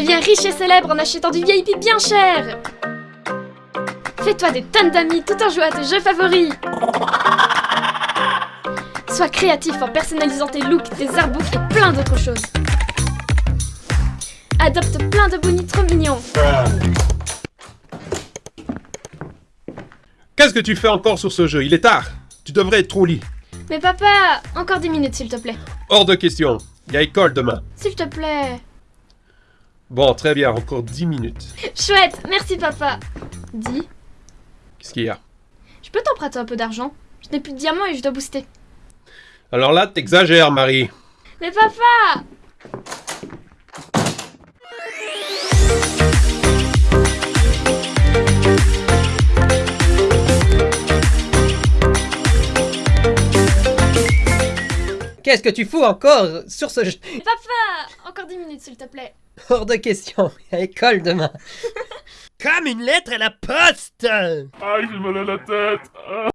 Deviens riche et célèbre en achetant du VIP bien cher Fais-toi des tonnes d'amis tout en jouant à tes jeux favoris Sois créatif en personnalisant tes looks, tes artbooks et plein d'autres choses Adopte plein de bonnies trop mignons Qu'est-ce que tu fais encore sur ce jeu? Il est tard. Tu devrais être au lit. Mais papa, encore 10 minutes s'il te plaît. Hors de question. Il y a école demain. S'il te plaît. Bon, très bien, encore 10 minutes. Chouette, merci papa. Dis, Qu'est-ce qu'il y a? Je peux t'emprunter un peu d'argent Je n'ai plus de diamants et je dois booster. Alors là, t'exagères, Marie. Mais papa Qu'est-ce que tu fous encore sur ce jeu Papa Encore 10 minutes s'il te plaît. Hors de question, à école demain. Comme une lettre à la poste Aïe, j'ai mal à la tête.